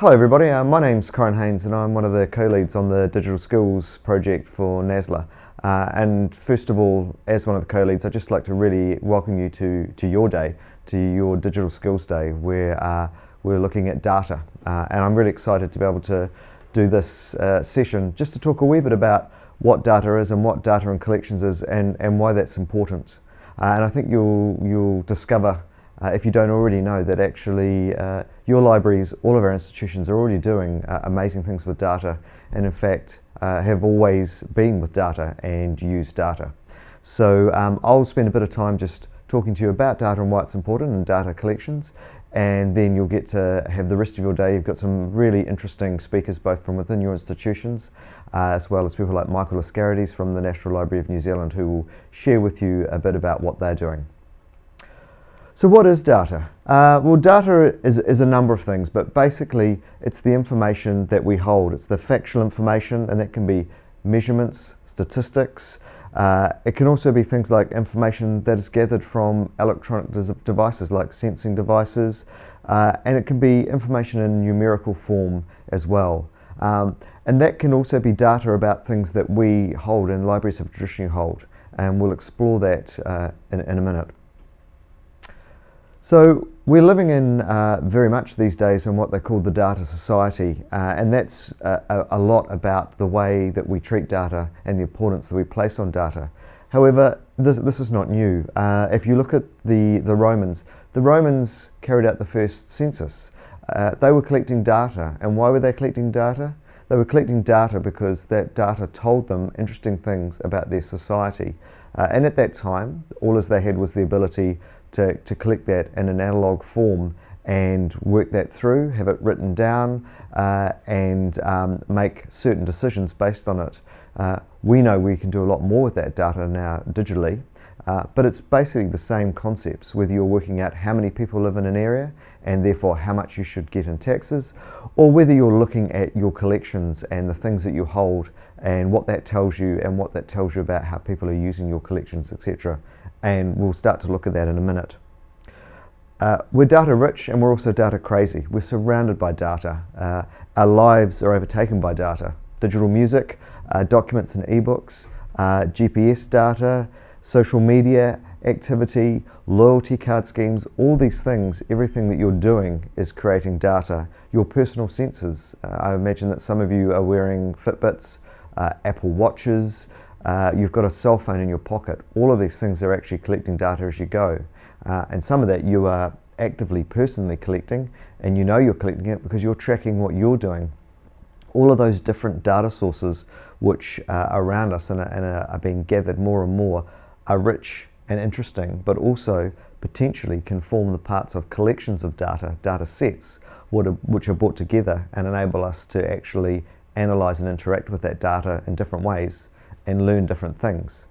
Hello everybody, uh, my name's Corin Haynes and I'm one of the co-leads on the Digital Skills project for NASLA. Uh, and first of all, as one of the co-leads, I'd just like to really welcome you to, to your day, to your Digital Skills Day, where uh, we're looking at data. Uh, and I'm really excited to be able to do this uh, session just to talk a wee bit about what data is and what data and collections is and, and why that's important. Uh, and I think you'll, you'll discover uh, if you don't already know that actually uh, your libraries, all of our institutions are already doing uh, amazing things with data and in fact uh, have always been with data and used data. So um, I'll spend a bit of time just talking to you about data and why it's important and data collections and then you'll get to have the rest of your day. You've got some really interesting speakers both from within your institutions uh, as well as people like Michael Lascarides from the National Library of New Zealand who will share with you a bit about what they're doing. So what is data? Uh, well, data is, is a number of things, but basically it's the information that we hold. It's the factual information, and that can be measurements, statistics. Uh, it can also be things like information that is gathered from electronic devices like sensing devices, uh, and it can be information in numerical form as well. Um, and that can also be data about things that we hold and libraries have traditionally hold, and we'll explore that uh, in, in a minute. So we're living in uh, very much these days in what they call the data society, uh, and that's a, a, lot about the way that we treat data and the importance that we place on data. However, this, this is not new. Uh, if you look at the, the Romans, the Romans carried out the first census. Uh, they were collecting data, and why were they collecting data? They were collecting data because that data told them interesting things about their society. Uh, and at that time, all as they had was the ability to, to collect that in an analog form and work that through, have it written down, uh, and um, make certain decisions based on it. Uh, we know we can do a lot more with that data now digitally, uh, but it's basically the same concepts, whether you're working out how many people live in an area and therefore how much you should get in taxes, or whether you're looking at your collections and the things that you hold and what that tells you and what that tells you about how people are using your collections, etc and we'll start to look at that in a minute. Uh, we're data rich and we're also data crazy. We're surrounded by data. Uh, our lives are overtaken by data. Digital music, uh, documents and ebooks, uh, GPS data, social media activity, loyalty card schemes, all these things, everything that you're doing is creating data. Your personal sensors, uh, I imagine that some of you are wearing Fitbits, uh, Apple Watches, uh, you've got a cell phone in your pocket. All of these things are actually collecting data as you go. Uh, and some of that you are actively, personally collecting, and you know you're collecting it because you're tracking what you're doing. All of those different data sources which are around us and are, and are being gathered more and more are rich and interesting, but also potentially can form the parts of collections of data, data sets, which are brought together and enable us to actually analyze and interact with that data in different ways and learn different things.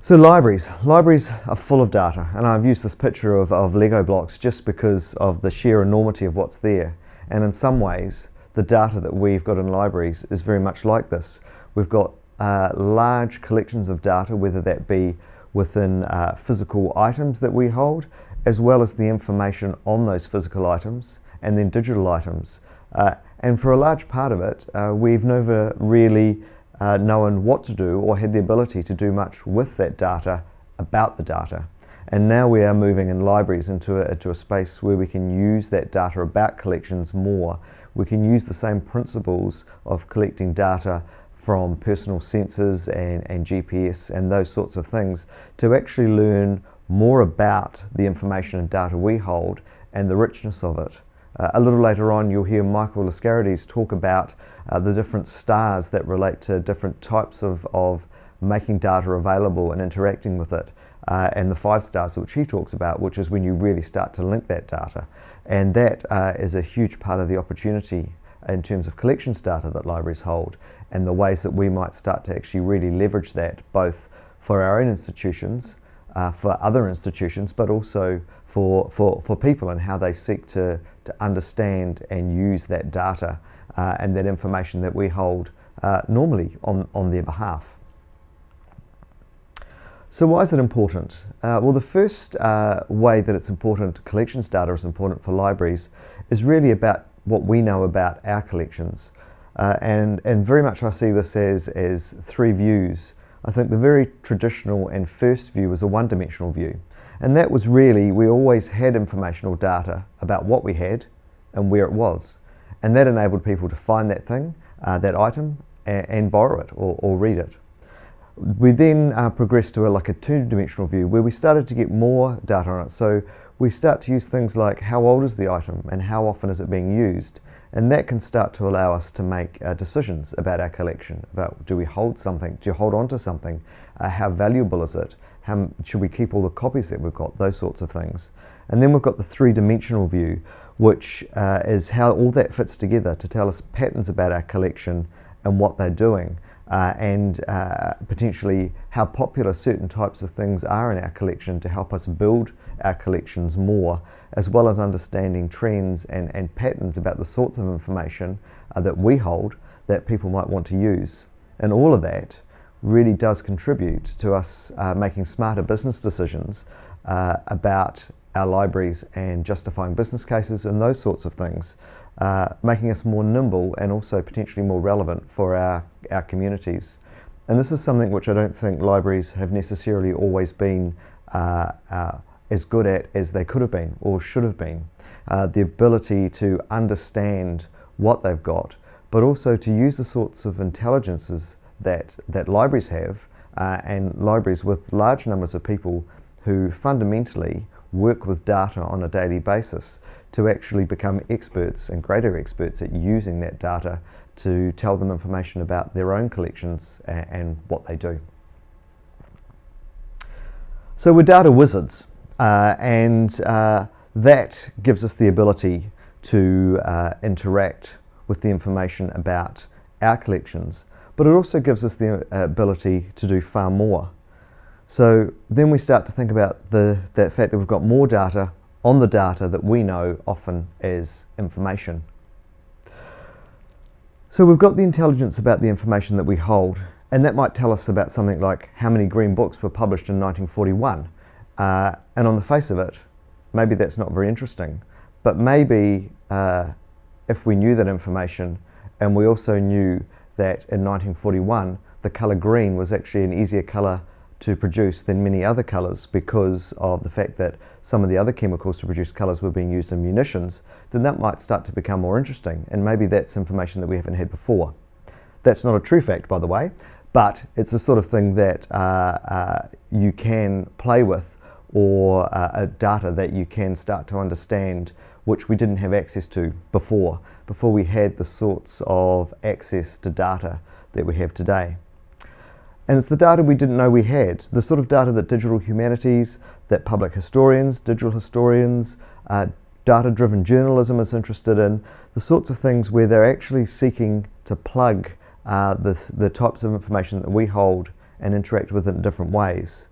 So libraries. Libraries are full of data and I've used this picture of, of Lego blocks just because of the sheer enormity of what's there. And in some ways, the data that we've got in libraries is very much like this. We've got uh, large collections of data, whether that be within uh, physical items that we hold, as well as the information on those physical items, and then digital items. Uh, and for a large part of it, uh, we've never really uh, known what to do or had the ability to do much with that data about the data. And now we are moving in libraries into a, into a space where we can use that data about collections more. We can use the same principles of collecting data from personal sensors and, and GPS and those sorts of things to actually learn more about the information and data we hold and the richness of it. Uh, a little later on you'll hear Michael Lascarides talk about uh, the different stars that relate to different types of, of making data available and interacting with it. Uh, and the five stars which he talks about, which is when you really start to link that data. And that uh, is a huge part of the opportunity in terms of collections data that libraries hold and the ways that we might start to actually really leverage that both for our own institutions, uh, for other institutions, but also for, for, for people and how they seek to, to understand and use that data uh, and that information that we hold uh, normally on, on their behalf. So why is it important? Uh, well, the first uh, way that it's important, collections data is important for libraries, is really about what we know about our collections. Uh, and, and very much I see this as, as three views. I think the very traditional and first view was a one-dimensional view. And that was really, we always had informational data about what we had and where it was. And that enabled people to find that thing, uh, that item, and, and borrow it or, or read it. We then uh, progressed to a, like a two-dimensional view where we started to get more data on it. So we start to use things like how old is the item and how often is it being used. And that can start to allow us to make uh, decisions about our collection, about do we hold something, do you hold on to something, uh, how valuable is it, how, should we keep all the copies that we've got, those sorts of things. And then we've got the three-dimensional view, which uh, is how all that fits together to tell us patterns about our collection and what they're doing uh, and uh, potentially how popular certain types of things are in our collection to help us build our collections more, as well as understanding trends and, and patterns about the sorts of information uh, that we hold that people might want to use. And all of that really does contribute to us uh, making smarter business decisions uh, about our libraries and justifying business cases and those sorts of things uh, making us more nimble and also potentially more relevant for our, our communities. And this is something which I don't think libraries have necessarily always been uh, uh, as good at as they could have been or should have been. Uh, the ability to understand what they've got, but also to use the sorts of intelligences that, that libraries have uh, and libraries with large numbers of people who fundamentally work with data on a daily basis to actually become experts and greater experts at using that data to tell them information about their own collections and, and what they do. So we're data wizards uh, and uh, that gives us the ability to uh, interact with the information about our collections but it also gives us the uh, ability to do far more. So then we start to think about the, that fact that we've got more data on the data that we know often as information. So we've got the intelligence about the information that we hold and that might tell us about something like how many green books were published in 1941 uh, and on the face of it maybe that's not very interesting but maybe uh, if we knew that information and we also knew that in 1941 the colour green was actually an easier colour to produce than many other colours because of the fact that some of the other chemicals to produce colours were being used in munitions, then that might start to become more interesting and maybe that's information that we haven't had before. That's not a true fact by the way, but it's the sort of thing that uh, uh, you can play with or uh, data that you can start to understand which we didn't have access to before, before we had the sorts of access to data that we have today. And it's the data we didn't know we had, the sort of data that digital humanities, that public historians, digital historians, uh, data-driven journalism is interested in, the sorts of things where they're actually seeking to plug uh, the, the types of information that we hold and interact with in different ways.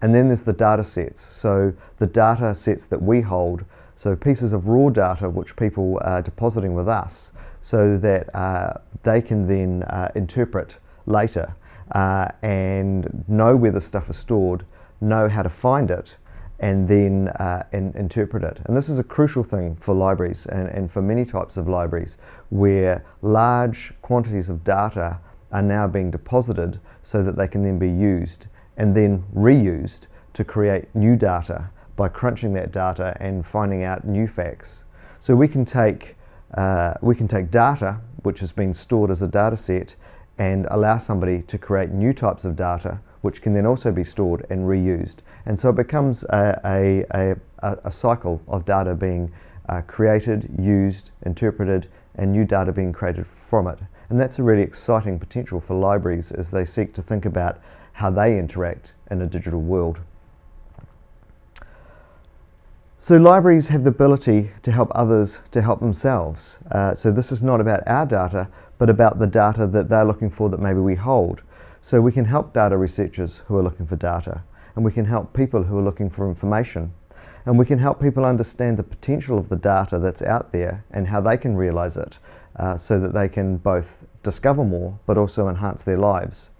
And then there's the data sets. So the data sets that we hold, so pieces of raw data which people are depositing with us so that uh, they can then uh, interpret later uh, and know where the stuff is stored, know how to find it, and then uh, and interpret it. And this is a crucial thing for libraries and, and for many types of libraries where large quantities of data are now being deposited so that they can then be used and then reused to create new data by crunching that data and finding out new facts. So we can take, uh, we can take data which has been stored as a data set and allow somebody to create new types of data which can then also be stored and reused. And so it becomes a, a, a, a cycle of data being uh, created, used, interpreted, and new data being created from it. And that's a really exciting potential for libraries as they seek to think about how they interact in a digital world. So libraries have the ability to help others to help themselves. Uh, so this is not about our data, but about the data that they're looking for that maybe we hold. So we can help data researchers who are looking for data, and we can help people who are looking for information. And we can help people understand the potential of the data that's out there and how they can realize it uh, so that they can both discover more but also enhance their lives.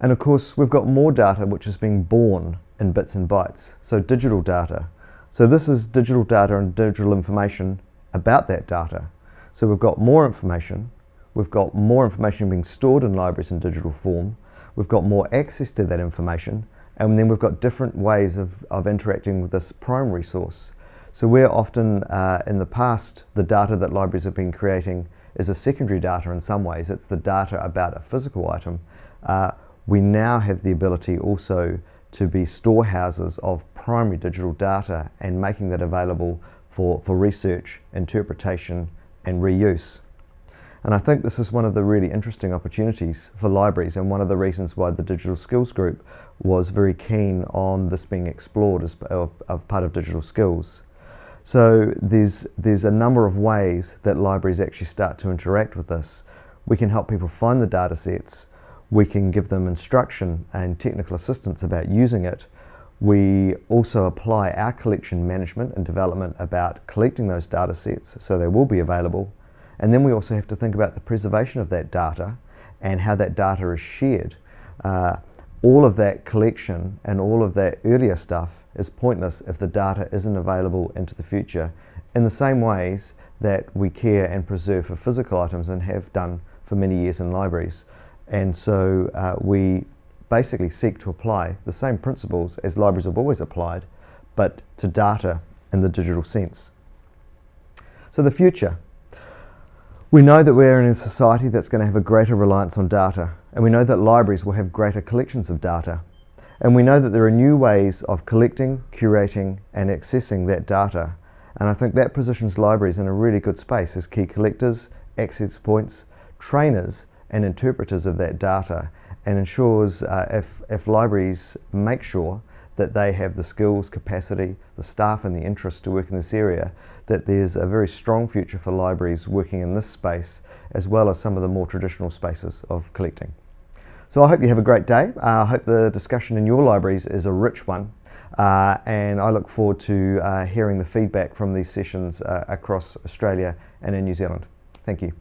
And of course, we've got more data which is being born in bits and bytes, so digital data. So this is digital data and digital information about that data. So we've got more information, we've got more information being stored in libraries in digital form, we've got more access to that information, and then we've got different ways of, of interacting with this primary source. So where often uh, in the past the data that libraries have been creating is a secondary data in some ways, it's the data about a physical item, uh, we now have the ability also to be storehouses of primary digital data and making that available for, for research, interpretation and reuse. And I think this is one of the really interesting opportunities for libraries and one of the reasons why the Digital Skills Group was very keen on this being explored as part of digital skills. So there's, there's a number of ways that libraries actually start to interact with this. We can help people find the data sets, we can give them instruction and technical assistance about using it. We also apply our collection management and development about collecting those data sets so they will be available. And then we also have to think about the preservation of that data and how that data is shared. Uh, all of that collection and all of that earlier stuff is pointless if the data isn't available into the future in the same ways that we care and preserve for physical items and have done for many years in libraries. And so uh, we basically seek to apply the same principles as libraries have always applied, but to data in the digital sense. So the future. We know that we're in a society that's going to have a greater reliance on data, and we know that libraries will have greater collections of data. And we know that there are new ways of collecting, curating, and accessing that data. And I think that positions libraries in a really good space as key collectors, access points, trainers, and interpreters of that data and ensures uh, if, if libraries make sure that they have the skills, capacity, the staff and the interest to work in this area, that there's a very strong future for libraries working in this space as well as some of the more traditional spaces of collecting. So I hope you have a great day. Uh, I hope the discussion in your libraries is a rich one uh, and I look forward to uh, hearing the feedback from these sessions uh, across Australia and in New Zealand. Thank you.